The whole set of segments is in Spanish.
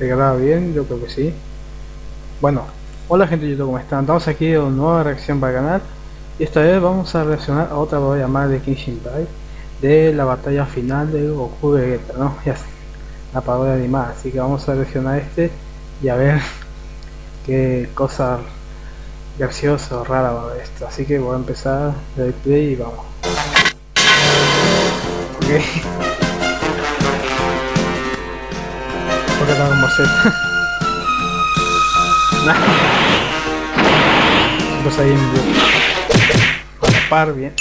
¿Se graba bien? Yo creo que sí. Bueno, hola gente de YouTube, ¿cómo están? Estamos aquí en una nueva reacción para el canal. Y esta vez vamos a reaccionar a otra batalla más de Kenshin Impact de la batalla final de Goku Vegeta, ¿no? Ya sé, la parodia animada, así que vamos a reaccionar este y a ver qué cosa graciosa o rara va a haber esto. Así que voy a empezar el play y vamos. Ok. Como Z. pues ahí en vivo. A la par bien.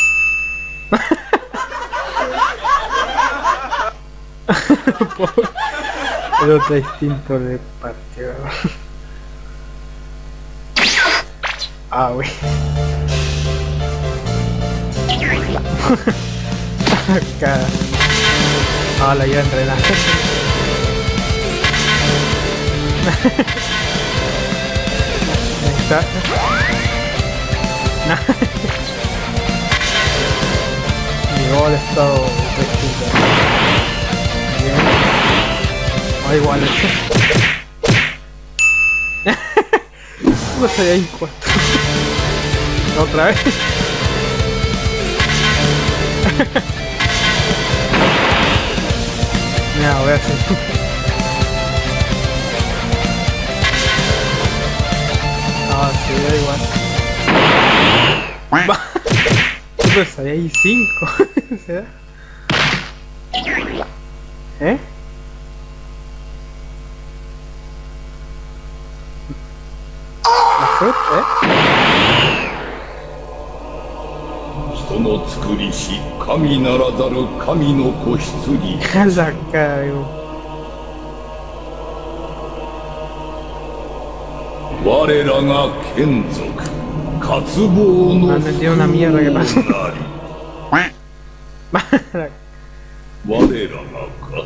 El otro instinto de partido. Ah, güey. Acá. Ah, la iba a entrenar. Ahí está. Llegó al estado distinto. Bien. Ah, igual. No sé ahí cuatro. Otra vez. Mira, voy a hacer. da igual. Pues ahí hay cinco. ¿Se da? ¿Eh? ¿La fruta, eh? 人の作りし神ならざる神の子羊 我らが眷属渇望の Ah, 我らがか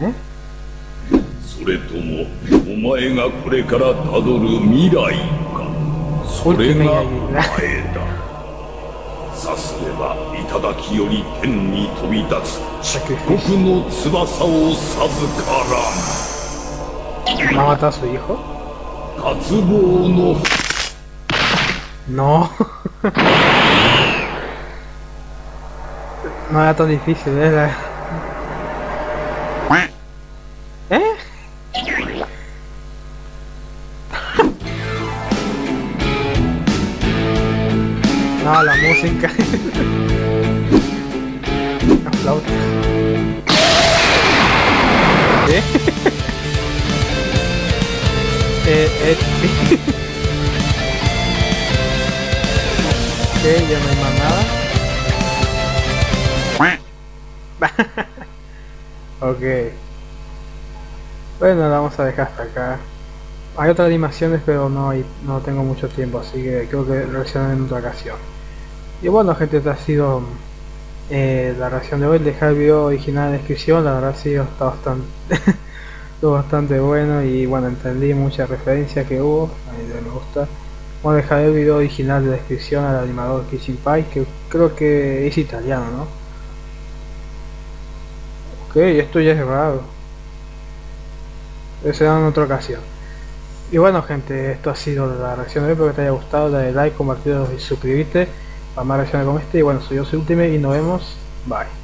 ？¿Eh? それともお前がこれからたどる未来か？それが前だ。さすれば頂より天に飛び立つ。漆黒の翼を授からん ¿No mató a su hijo? No. no era tan difícil, ¿eh? ¿Eh? no, la música. la flauta. Ok, ya no hay más nada. ok. Bueno, la vamos a dejar hasta acá. Hay otras animaciones, pero no hay, no tengo mucho tiempo, así que creo que reaccionaré en otra ocasión. Y bueno, gente, esta ha sido eh, la reacción de hoy. Dejar el video original en la descripción, la verdad sí está bastante, bastante bueno y bueno, entendí muchas referencias que hubo, a mí me gusta. Bueno, dejaré el video original de descripción al animador Kissing Pie, que creo que es italiano, ¿no? Ok, esto ya es raro. Eso será en otra ocasión. Y bueno gente, esto ha sido la reacción de hoy, espero que te haya gustado, dale like, compartirlo y suscribirte para más reacciones como este. Y bueno, soy yo, soy Ultimate y nos vemos. Bye.